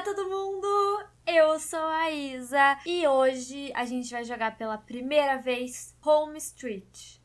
Olá, todo mundo! Eu sou a Isa e hoje a gente vai jogar pela primeira vez Home Street.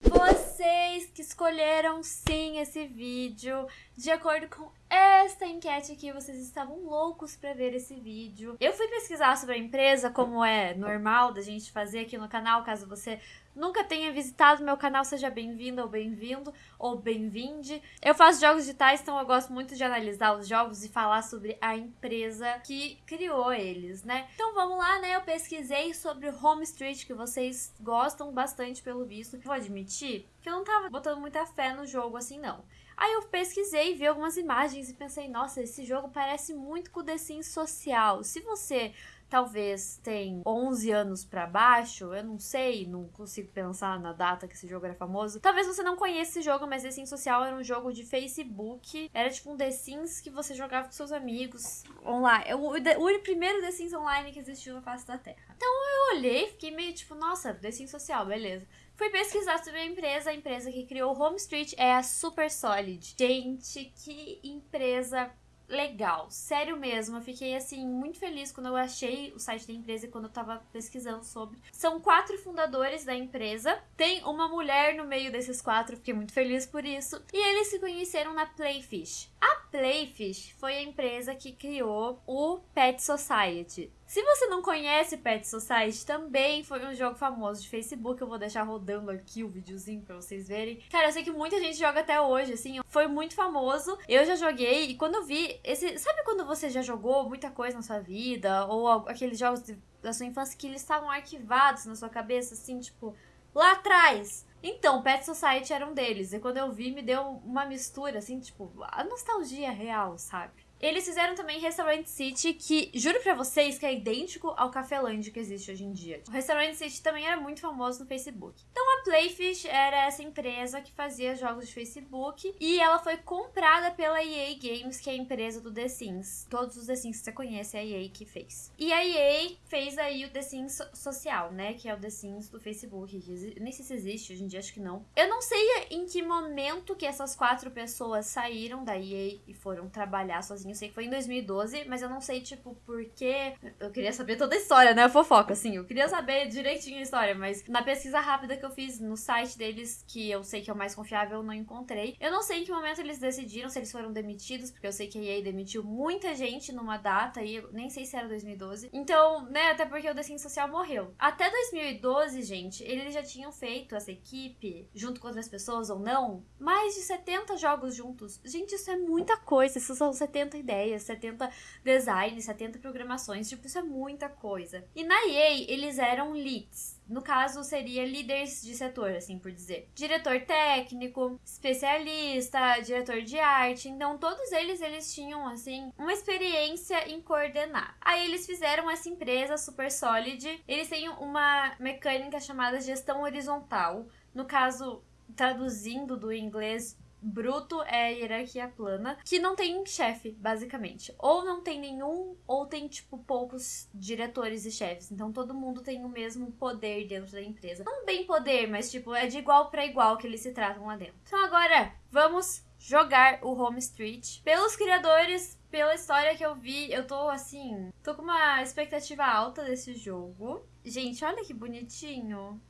Vocês que escolheram sim esse vídeo, de acordo com esta enquete aqui, vocês estavam loucos para ver esse vídeo. Eu fui pesquisar sobre a empresa, como é normal da gente fazer aqui no canal, caso você nunca tenha visitado meu canal, seja bem-vindo ou bem-vindo ou bem-vinde. Eu faço jogos digitais, então eu gosto muito de analisar os jogos e falar sobre a empresa que criou eles, né? Então vamos lá, né? Eu pesquisei sobre Home Street, que vocês gostam bastante pelo visto. Vou admitir que eu não tava botando muita fé no jogo assim, não. Aí eu pesquisei, vi algumas imagens e pensei, nossa, esse jogo parece muito com o The Sims social. Se você talvez tem 11 anos para baixo, eu não sei, não consigo pensar na data que esse jogo era famoso. Talvez você não conheça esse jogo, mas The Sims Social era um jogo de Facebook. Era tipo um The Sims que você jogava com seus amigos online. É o, o, o primeiro The Sims online que existiu na face da Terra. Então eu olhei, fiquei meio tipo, nossa, The Sims Social, beleza. Fui pesquisar sobre a empresa, a empresa que criou Home Street é a Super Solid. Gente, que empresa legal, sério mesmo. Eu fiquei assim muito feliz quando eu achei o site da empresa e quando eu tava pesquisando sobre. São quatro fundadores da empresa. Tem uma mulher no meio desses quatro, fiquei muito feliz por isso. E eles se conheceram na Playfish. A Playfish foi a empresa que criou o Pet Society. Se você não conhece Pet Society, também foi um jogo famoso de Facebook. Eu vou deixar rodando aqui o videozinho pra vocês verem. Cara, eu sei que muita gente joga até hoje, assim. Foi muito famoso. Eu já joguei e quando eu vi esse... Sabe quando você já jogou muita coisa na sua vida? Ou aqueles jogos da sua infância que eles estavam arquivados na sua cabeça, assim, tipo... Lá atrás, então, Pet Society era um deles. E quando eu vi, me deu uma mistura, assim, tipo, a nostalgia real, sabe? Eles fizeram também Restaurant City, que juro pra vocês que é idêntico ao Café Land que existe hoje em dia. O Restaurant City também era muito famoso no Facebook. Então Playfish era essa empresa que fazia jogos de Facebook e ela foi comprada pela EA Games, que é a empresa do The Sims. Todos os The Sims que você conhece é a EA que fez. E a EA fez aí o The Sims social, né? Que é o The Sims do Facebook. Nem sei se existe hoje em dia, acho que não. Eu não sei em que momento que essas quatro pessoas saíram da EA e foram trabalhar sozinhas eu sei que foi em 2012, mas eu não sei, tipo, porque. Eu queria saber toda a história, né? A fofoca, assim. Eu queria saber direitinho a história, mas na pesquisa rápida que eu fiz no site deles, que eu sei que é o mais confiável, eu não encontrei. Eu não sei em que momento eles decidiram, se eles foram demitidos, porque eu sei que a EA demitiu muita gente numa data e nem sei se era 2012. Então, né, até porque o The Sims Social morreu. Até 2012, gente, eles já tinham feito essa equipe, junto com outras pessoas ou não, mais de 70 jogos juntos. Gente, isso é muita coisa. Isso são 70 ideias, 70 designs, 70 programações, tipo, isso é muita coisa. E na EA, eles eram leads. No caso, seria líderes de setor, assim por dizer. Diretor técnico, especialista, diretor de arte. Então, todos eles, eles tinham, assim, uma experiência em coordenar. Aí, eles fizeram essa empresa super solid. Eles têm uma mecânica chamada gestão horizontal. No caso, traduzindo do inglês bruto é a hierarquia plana, que não tem chefe, basicamente. Ou não tem nenhum, ou tem, tipo, poucos diretores e chefes. Então todo mundo tem o mesmo poder dentro da empresa. Não bem poder, mas, tipo, é de igual para igual que eles se tratam lá dentro. Então agora, vamos jogar o Home Street. Pelos criadores, pela história que eu vi, eu tô assim, tô com uma expectativa alta desse jogo. Gente, olha que bonitinho.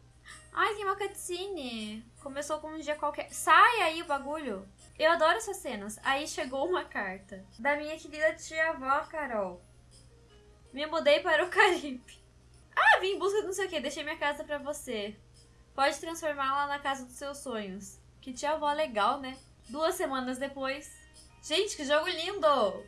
Ai, tem uma cutscene. Começou com um dia qualquer. Sai aí o bagulho. Eu adoro essas cenas. Aí chegou uma carta. Da minha querida tia-avó, Carol. Me mudei para o Caribe. Ah, vim em busca de não sei o que. Deixei minha casa pra você. Pode transformá-la na casa dos seus sonhos. Que tia-avó legal, né? Duas semanas depois. Gente, que jogo lindo!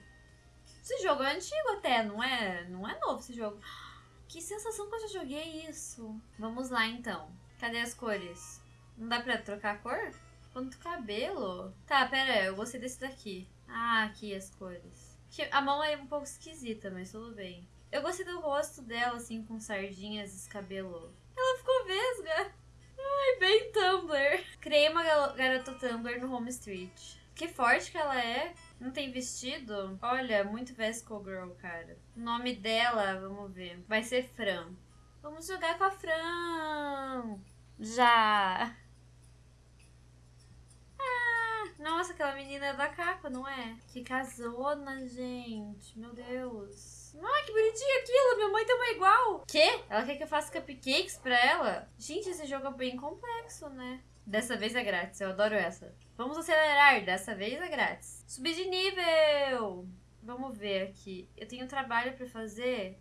Esse jogo é antigo até, não é? Não é novo esse jogo. Que sensação que eu já joguei isso. Vamos lá, então. Cadê as cores? Não dá pra trocar a cor? Quanto cabelo? Tá, pera eu gostei desse daqui. Ah, aqui as cores. A mão é um pouco esquisita, mas tudo bem. Eu gostei do rosto dela, assim, com sardinhas, cabelo. Ela ficou vesga. Ai, bem Tumblr. Criei uma garota Tumblr no Home Street. Que forte que ela é. Não tem vestido? Olha, muito Vesco Girl, cara. O nome dela, vamos ver. Vai ser Fran. Vamos jogar com a Fran. Já. aquela menina da capa, não é? Que casona, gente. Meu Deus. Ah, que bonitinho aquilo. Minha mãe também é igual. Quê? Ela quer que eu faça cupcakes pra ela? Gente, esse jogo é bem complexo, né? Dessa vez é grátis, eu adoro essa. Vamos acelerar, dessa vez é grátis. Subir de nível! Vamos ver aqui. Eu tenho trabalho pra fazer.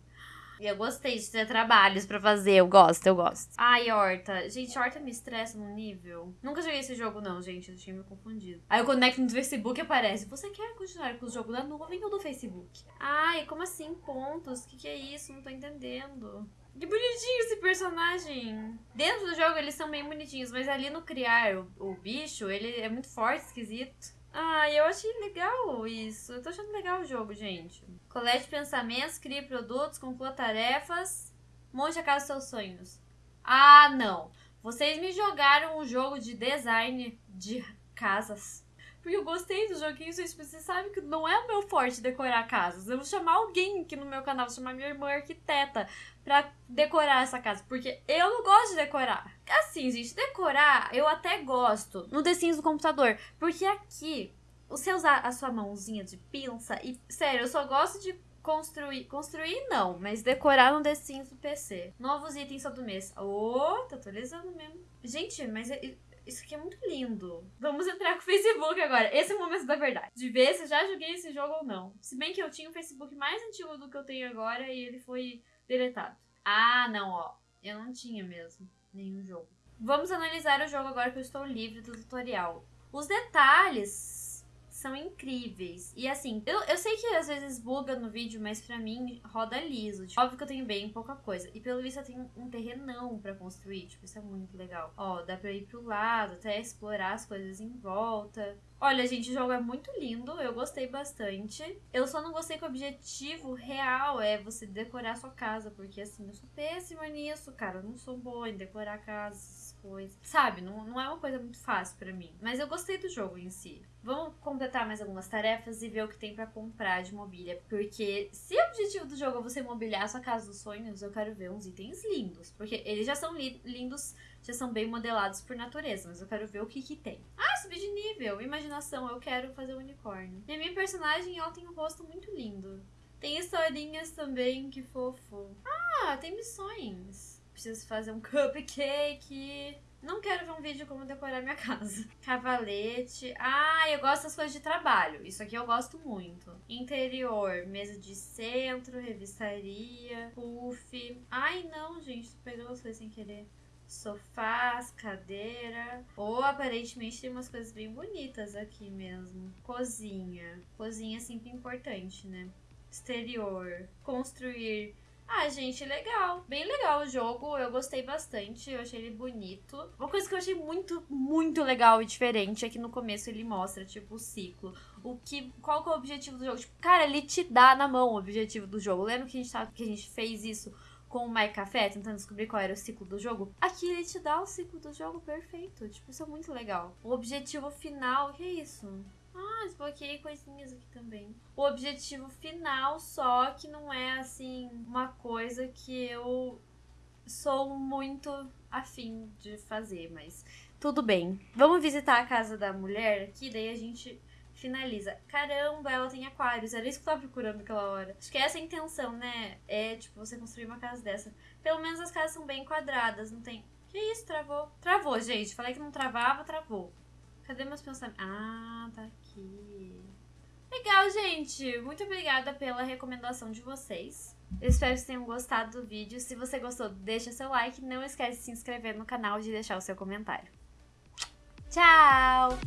E eu gostei de ter trabalhos pra fazer. Eu gosto, eu gosto. Ai, Horta. Gente, Horta me estressa num nível. Nunca joguei esse jogo, não, gente. Eu tinha me confundido. Aí eu conecto no Facebook e aparece. Você quer continuar com o jogo da nuvem ou do Facebook? Ai, como assim pontos? O que, que é isso? Não tô entendendo. Que bonitinho esse personagem. Dentro do jogo eles são bem bonitinhos, mas ali no criar o, o bicho, ele é muito forte, esquisito. Ah, eu achei legal isso. Eu tô achando legal o jogo, gente. Colete pensamentos, crie produtos, conclua tarefas, monte a casa dos seus sonhos. Ah, não. Vocês me jogaram um jogo de design de casas. Porque eu gostei do joguinho, gente. Você sabe que não é o meu forte decorar casas. Eu vou chamar alguém aqui no meu canal, vou chamar minha irmã arquiteta pra decorar essa casa. Porque eu não gosto de decorar. Assim, gente, decorar eu até gosto no The Sims do computador. Porque aqui, você usar a sua mãozinha de pinça e. Sério, eu só gosto de construir. Construir não, mas decorar no The Sims do PC. Novos itens todo mês. Ô, oh, tá atualizando mesmo. Gente, mas isso aqui é muito lindo. Vamos entrar com o Facebook agora. Esse é o momento da verdade. De ver se já joguei esse jogo ou não. Se bem que eu tinha um Facebook mais antigo do que eu tenho agora e ele foi deletado. Ah, não, ó. Eu não tinha mesmo nenhum jogo. Vamos analisar o jogo agora que eu estou livre do tutorial. Os detalhes são incríveis. E assim, eu, eu sei que às vezes buga no vídeo, mas pra mim roda liso. Tipo, óbvio que eu tenho bem pouca coisa. E pelo visto eu tenho um terrenão pra construir. Tipo, isso é muito legal. Ó, dá pra ir pro lado, até explorar as coisas em volta. Olha, gente, o jogo é muito lindo, eu gostei bastante. Eu só não gostei que o objetivo real é você decorar sua casa, porque assim, eu sou péssima nisso, cara. Eu não sou boa em decorar casas, coisas. Sabe, não, não é uma coisa muito fácil para mim. Mas eu gostei do jogo em si. Vamos completar mais algumas tarefas e ver o que tem para comprar de mobília. Porque se o objetivo do jogo é você mobiliar a sua casa dos sonhos, eu quero ver uns itens lindos. Porque eles já são li lindos já são bem modelados por natureza, mas eu quero ver o que que tem. Ah, subir de nível, imaginação, eu quero fazer um unicórnio. E a minha personagem, ela tem um rosto muito lindo. Tem historinhas também, que fofo. Ah, tem missões. Preciso fazer um cupcake. Não quero ver um vídeo como decorar minha casa. Cavalete. Ah, eu gosto das coisas de trabalho. Isso aqui eu gosto muito. Interior, mesa de centro, revistaria, puff. Ai, não, gente, pegando as coisas sem querer sofás, cadeira. Ou aparentemente tem umas coisas bem bonitas aqui mesmo. Cozinha. Cozinha sempre importante, né? Exterior. Construir. Ah, gente, legal. Bem legal o jogo. Eu gostei bastante. Eu achei ele bonito. Uma coisa que eu achei muito, muito legal e diferente é que no começo ele mostra, tipo, o ciclo. O que. Qual que é o objetivo do jogo? Tipo, cara, ele te dá na mão o objetivo do jogo. Lembra que a gente, que a gente fez isso com o My Café, tentando descobrir qual era o ciclo do jogo, aqui ele te dá o ciclo do jogo perfeito. Tipo, isso é muito legal. O objetivo final, que é isso? Ah, desbloqueei coisinhas aqui também. O objetivo final, só que não é assim uma coisa que eu sou muito afim de fazer, mas tudo bem. Vamos visitar a casa da mulher aqui, daí a gente finaliza. Caramba, ela tem aquários. Era isso que eu tava procurando naquela hora. Acho que essa é a intenção, né? É, tipo, você construir uma casa dessa. Pelo menos as casas são bem quadradas, não tem. Que isso, travou? Travou, gente. Falei que não travava, travou. Cadê meus pensamentos? Ah, tá aqui. Legal, gente. Muito obrigada pela recomendação de vocês. Eu espero que vocês tenham gostado do vídeo. Se você gostou, deixa seu like. Não esquece de se inscrever no canal e de deixar o seu comentário. Tchau!